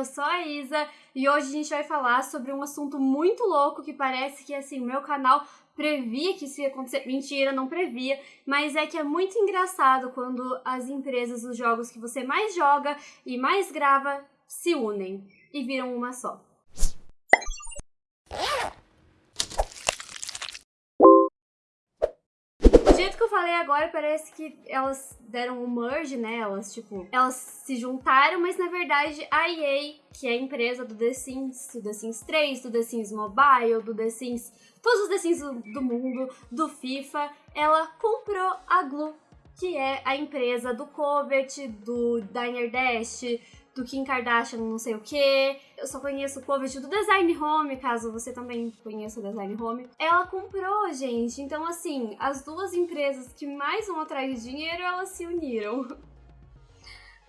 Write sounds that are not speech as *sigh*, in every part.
eu sou a Isa e hoje a gente vai falar sobre um assunto muito louco que parece que assim, o meu canal previa que isso ia acontecer. Mentira, não previa, mas é que é muito engraçado quando as empresas dos jogos que você mais joga e mais grava se unem e viram uma só. jeito que eu falei agora, parece que elas deram um merge, né? Elas, tipo, elas se juntaram, mas na verdade a EA, que é a empresa do The Sims, do The Sims 3, do The Sims Mobile, do The Sims, todos os The Sims do, do mundo, do FIFA, ela comprou a Glu, que é a empresa do Covet, do Diner Dash, do Kim Kardashian não sei o que. Eu só conheço o Covid do Design Home, caso você também conheça o Design Home. Ela comprou, gente. Então, assim, as duas empresas que mais vão atrás de dinheiro, elas se uniram. *laughs*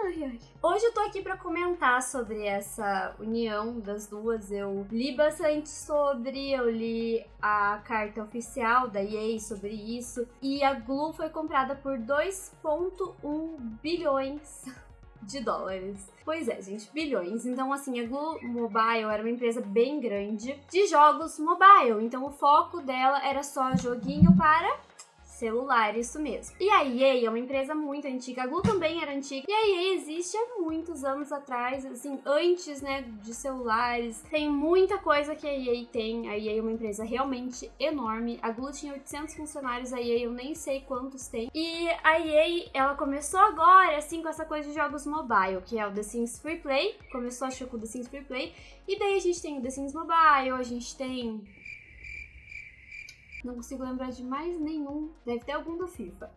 Ai, ai. Hoje eu tô aqui para comentar sobre essa união das duas. Eu li bastante sobre, eu li a carta oficial da EA sobre isso. E a Glu foi comprada por 2,1 bilhões de dólares. Pois é, gente, bilhões. Então, assim, a Glu Mobile era uma empresa bem grande de jogos mobile. Então, o foco dela era só joguinho para celular, isso mesmo. E a EA é uma empresa muito antiga, a Glu também era antiga, e a EA existe há muitos anos atrás, assim, antes, né, de celulares. Tem muita coisa que a EA tem, a EA é uma empresa realmente enorme. A Glu tinha 800 funcionários, a EA eu nem sei quantos tem. E a EA, ela começou agora, assim, com essa coisa de jogos mobile, que é o The Sims Free Play. Começou, acho que com o The Sims Free Play. E daí a gente tem o The Sims Mobile, a gente tem não consigo lembrar de mais nenhum. Deve ter algum do FIFA.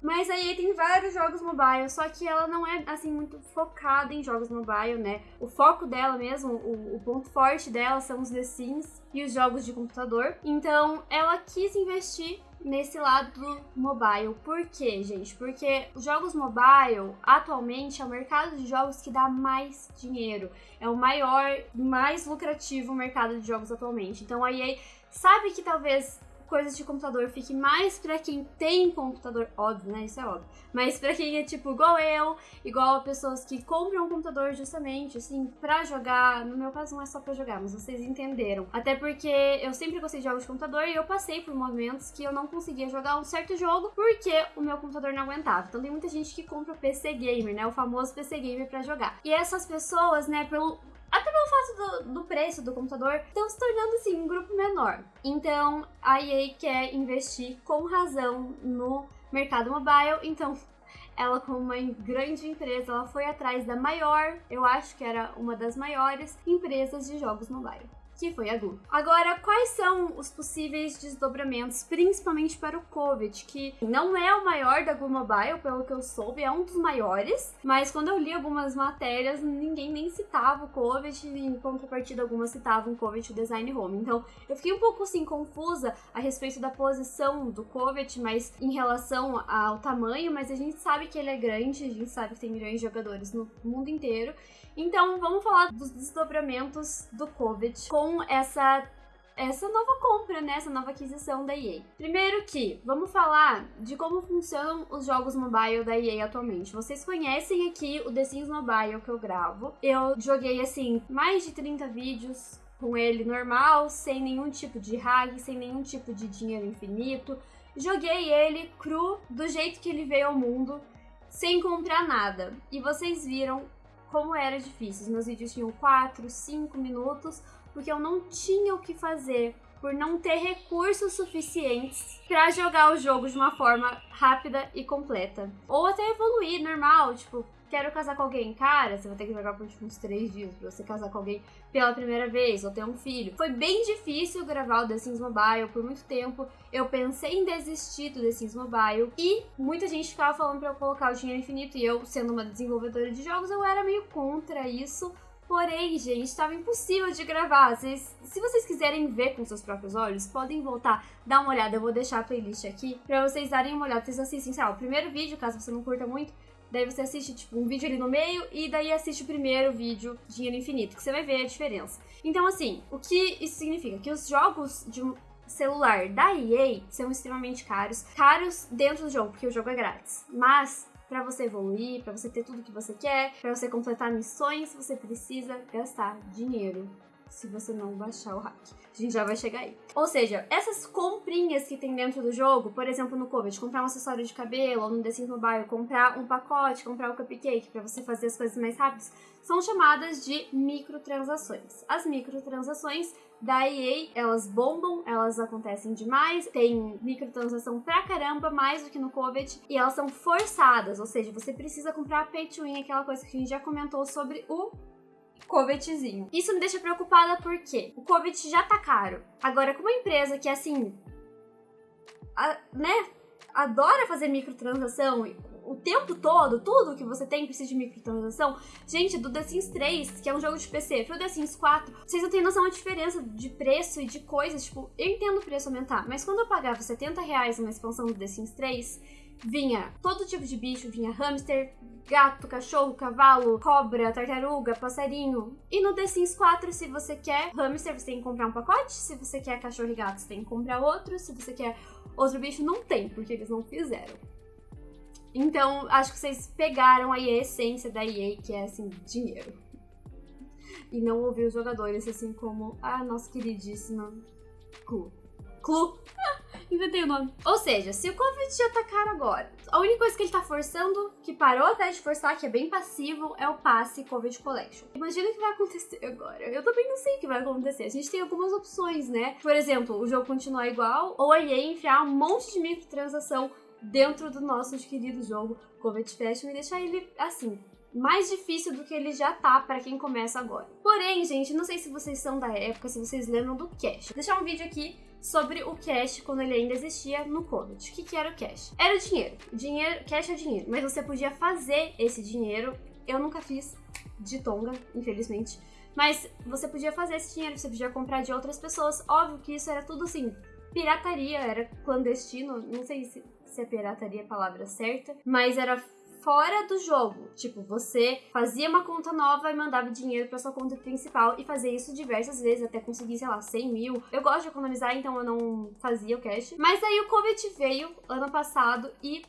Mas aí tem vários jogos mobile, só que ela não é assim muito focada em jogos mobile, né? O foco dela mesmo, o, o, ponto forte dela são os The Sims e os jogos de computador. Então ela quis investir nesse lado mobile. Por quê, gente? Porque os jogos mobile atualmente é o mercado de jogos que dá mais dinheiro. É o maior, mais lucrativo mercado de jogos atualmente. Então a EA sabe que talvez coisas de computador fique mais para quem tem computador, óbvio, né? Isso é óbvio. Mas para quem é tipo igual eu, igual a pessoas que compram um computador justamente assim para jogar. No meu caso não é só para jogar, mas vocês entenderam. Até porque eu sempre gostei de jogos de computador e eu passei por momentos que eu não conseguia jogar um certo jogo porque o meu computador não aguentava. Então tem muita gente que compra o PC gamer, né? O famoso PC gamer para jogar. E essas pessoas, né, pelo até pelo fato do, do, preço do computador, estão se tornando assim um grupo menor. Então a EA quer investir com razão no mercado mobile, então *laughs* ela como uma grande empresa, ela foi atrás da maior, eu acho que era uma das maiores empresas de jogos mobile que foi a Glu. Agora, quais são os possíveis desdobramentos, principalmente para o COVID, que não é o maior da Glu Mobile, pelo que eu soube, é um dos maiores, mas quando eu li algumas matérias, ninguém nem citava o COVID, em contrapartida algumas citavam o COVID o Design Home. Então, eu fiquei um pouco assim confusa a respeito da posição do COVID, mas em relação ao tamanho, mas a gente sabe que ele é grande, a gente sabe que tem milhões de jogadores no mundo inteiro. Então, vamos falar dos desdobramentos do COVID com essa essa nova compra, né? Essa nova aquisição da EA. Primeiro que, vamos falar de como funcionam os jogos mobile da EA atualmente. Vocês conhecem aqui o The Sims Mobile que eu gravo. Eu joguei, assim, mais de 30 vídeos com ele normal, sem nenhum tipo de hack, sem nenhum tipo de dinheiro infinito. Joguei ele cru, do jeito que ele veio ao mundo, sem comprar nada. E vocês viram como era difícil. Os meus vídeos tinham 4, 5 minutos, porque eu não tinha o que fazer por não ter recursos suficientes para jogar o jogo de uma forma rápida e completa. Ou até evoluir normal, tipo, quero casar com alguém. Cara, você vai ter que jogar por tipo, uns três dias pra você casar com alguém pela primeira vez ou ter um filho. Foi bem difícil gravar o The Sims Mobile por muito tempo. Eu pensei em desistir do The Sims Mobile e muita gente ficava falando pra eu colocar o dinheiro infinito e eu, sendo uma desenvolvedora de jogos, eu era meio contra isso. Porém, gente, estava impossível de gravar. Vocês, se vocês quiserem ver com seus próprios olhos, podem voltar, dar uma olhada. Eu vou deixar a playlist aqui pra vocês darem uma olhada. Vocês assistem, sei lá, o primeiro vídeo, caso você não curta muito, Daí você assiste, tipo, um vídeo ali no meio e daí assiste o primeiro vídeo, Dinheiro Infinito, que você vai ver a diferença. Então, assim, o que isso significa? Que os jogos de celular da EA são extremamente caros. Caros dentro do jogo, porque o jogo é grátis. Mas para você evoluir, para você ter tudo que você quer, para você completar missões, você precisa gastar dinheiro se você não baixar o hack. A gente já vai chegar aí. Ou seja, essas comprinhas que tem dentro do jogo, por exemplo, no Covid, comprar um acessório de cabelo, ou no The Sims Mobile, comprar um pacote, comprar um cupcake para você fazer as coisas mais rápidas, são chamadas de microtransações. As microtransações da EA, elas bombam, elas acontecem demais, tem microtransação pra caramba, mais do que no Covid, e elas são forçadas, ou seja, você precisa comprar pay to win, aquela coisa que a gente já comentou sobre o Covetzinho. Isso me deixa preocupada porque o Covet já tá caro. Agora, com uma empresa que, assim, a, né, adora fazer microtransação o tempo todo, tudo que você tem precisa de microtransação. Gente, do The Sims 3, que é um jogo de PC, pro The Sims 4, vocês não têm noção da diferença de preço e de coisas. Tipo, eu entendo o preço aumentar, mas quando eu pagava 70 reais uma expansão do The Sims 3, vinha todo tipo de bicho, vinha hamster, gato, cachorro, cavalo, cobra, tartaruga, passarinho. E no The Sims 4, se você quer hamster, você tem que comprar um pacote. Se você quer cachorro e gato, você tem que comprar outro. Se você quer outro bicho, não tem, porque eles não fizeram. Então, acho que vocês pegaram aí a essência da EA, que é, assim, dinheiro. E não ouvir os jogadores, assim como a nossa queridíssima Clu. Clu! Inventei o nome. Ou seja, se o Covid já tá caro agora, a única coisa que ele tá forçando, que parou até de forçar, que é bem passivo, é o passe Covid Collection. Imagina o que vai acontecer agora. Eu também não sei o que vai acontecer. A gente tem algumas opções, né? Por exemplo, o jogo continuar igual, ou a EA enfiar um monte de microtransação dentro do nosso querido jogo Covid Fashion e deixar ele assim, mais difícil do que ele já tá para quem começa agora. Porém, gente, não sei se vocês são da época, se vocês lembram do Cash. Vou deixar um vídeo aqui sobre o cash quando ele ainda existia no Covid. O que, que era o cash? Era o dinheiro. dinheiro. Cash é dinheiro. Mas você podia fazer esse dinheiro. Eu nunca fiz de tonga, infelizmente. Mas você podia fazer esse dinheiro, você podia comprar de outras pessoas. Óbvio que isso era tudo assim, pirataria, era clandestino. Não sei se, se é pirataria a palavra certa, mas era fora do jogo. Tipo, você fazia uma conta nova e mandava dinheiro para sua conta principal e fazia isso diversas vezes até conseguir, sei lá, 100 mil. Eu gosto de economizar, então eu não fazia o cash. Mas aí o Covid veio ano passado e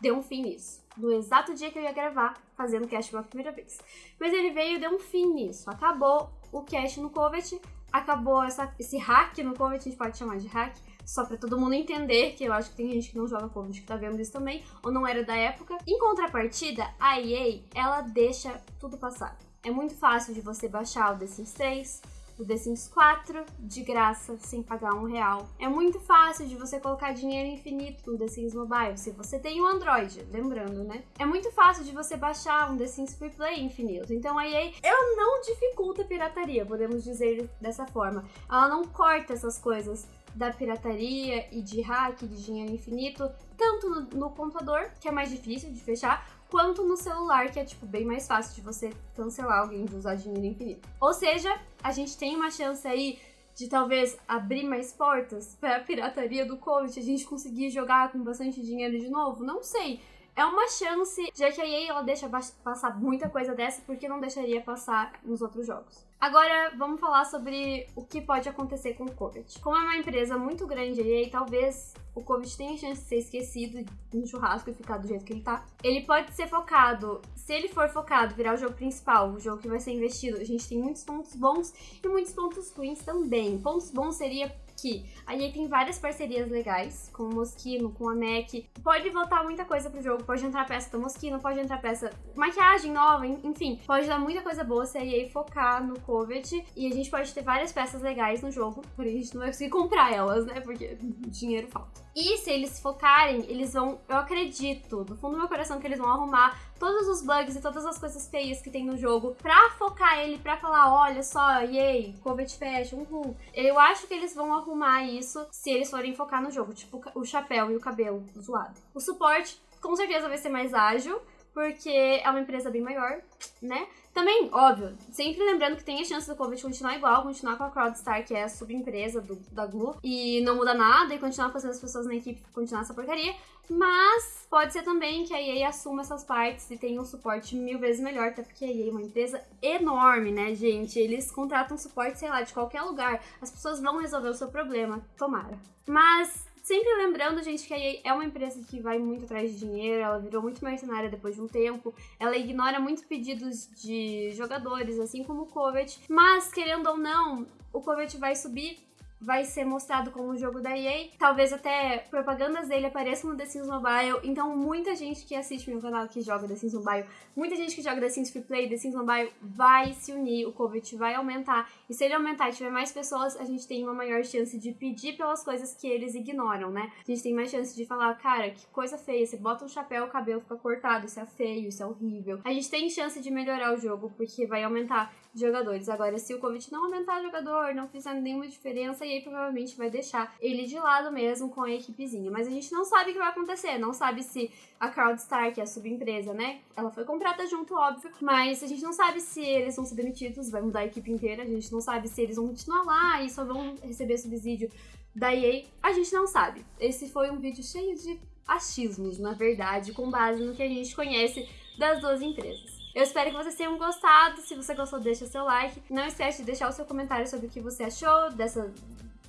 deu um fim nisso. No exato dia que eu ia gravar, fazendo cash pela primeira vez. Mas ele veio e deu um fim nisso. Acabou o cash no Covid, acabou essa, esse hack no Covid, a gente pode chamar de hack só para todo mundo entender, que eu acho que tem gente que não joga Covid que tá vendo isso também, ou não era da época. Em contrapartida, a EA, ela deixa tudo passar. É muito fácil de você baixar o The Sims 3, o The Sims 4 de graça, sem pagar um real. É muito fácil de você colocar dinheiro infinito no The Sims Mobile, se você tem um Android, lembrando, né? É muito fácil de você baixar um The Sims Free Play infinito. Então a EA, ela não dificulta a pirataria, podemos dizer dessa forma. Ela não corta essas coisas da pirataria e de hack, de dinheiro infinito, tanto no, no, computador, que é mais difícil de fechar, quanto no celular, que é tipo bem mais fácil de você cancelar alguém de usar dinheiro infinito. Ou seja, a gente tem uma chance aí de talvez abrir mais portas para a pirataria do Covid, a gente conseguir jogar com bastante dinheiro de novo? Não sei. É uma chance, já que a EA ela deixa passar muita coisa dessa, porque não deixaria passar nos outros jogos. Agora, vamos falar sobre o que pode acontecer com o Covid. Como é uma empresa muito grande aí, talvez o Covid tenha chance de ser esquecido no churrasco e ficar do jeito que ele tá. Ele pode ser focado, se ele for focado, virar o jogo principal, o jogo que vai ser investido, a gente tem muitos pontos bons e muitos pontos ruins também. Pontos bons seria que a EA tem várias parcerias legais com o Moschino, com a MAC. Pode voltar muita coisa pro jogo, pode entrar peça do Moschino, pode entrar peça maquiagem nova, enfim, pode dar muita coisa boa se a EA focar no Covet e a gente pode ter várias peças legais no jogo, porém a gente não vai conseguir comprar elas, né? Porque *laughs* dinheiro falta. E se eles focarem, eles vão, eu acredito, do fundo do meu coração, que eles vão arrumar todos os bugs e todas as coisas feias que tem no jogo pra focar ele, pra falar, olha só, yay, Covet Fashion, uhul. Eu acho que eles vão arrumar isso se eles forem focar no jogo, tipo o chapéu e o cabelo zoado. O suporte com certeza vai ser mais ágil, porque é uma empresa bem maior, né? Também, óbvio, sempre lembrando que tem a chance do Covid continuar igual, continuar com a CrowdStar, que é a subempresa do, da Glu, e não muda nada, e continuar fazendo as pessoas na equipe continuar essa porcaria. Mas pode ser também que a EA assuma essas partes e tenha um suporte mil vezes melhor, até porque a EA é uma empresa enorme, né, gente? Eles contratam suporte, sei lá, de qualquer lugar. As pessoas vão resolver o seu problema, tomara. Mas Sempre lembrando, gente, que a EA é uma empresa que vai muito atrás de dinheiro, ela virou muito mercenária depois de um tempo, ela ignora muitos pedidos de jogadores, assim como o Covet, mas querendo ou não, o Covet vai subir vai ser mostrado como um jogo da EA. Talvez até propagandas dele apareçam no The Sims Mobile. Então, muita gente que assiste meu canal que joga The Sims Mobile, muita gente que joga The Sims Free Play, The Sims Mobile, vai se unir. O COVID vai aumentar. E se ele aumentar e tiver mais pessoas, a gente tem uma maior chance de pedir pelas coisas que eles ignoram, né? A gente tem mais chance de falar, cara, que coisa feia. Você bota um chapéu, o cabelo fica cortado. Isso é feio, isso é horrível. A gente tem chance de melhorar o jogo, porque vai aumentar jogadores. Agora, se o Covid não aumentar jogador, não fizer nenhuma diferença, e provavelmente vai deixar ele de lado mesmo com a equipezinha. Mas a gente não sabe o que vai acontecer, não sabe se a CrowdStar, que é a subempresa, né? Ela foi comprada junto, óbvio, mas a gente não sabe se eles vão ser demitidos, vai mudar a equipe inteira, a gente não sabe se eles vão continuar lá e só vão receber subsídio da EA, a gente não sabe. Esse foi um vídeo cheio de achismos, na verdade, com base no que a gente conhece das duas empresas. Eu espero que vocês tenham gostado. Se você gostou, deixa seu like. Não esquece de deixar o seu comentário sobre o que você achou dessa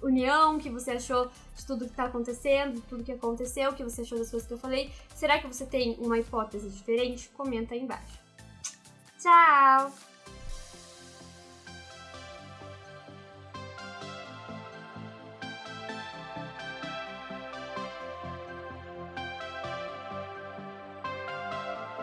união, o que você achou de tudo que tá acontecendo, de tudo que aconteceu, o que você achou das coisas que eu falei. Será que você tem uma hipótese diferente? Comenta aí embaixo. Tchau!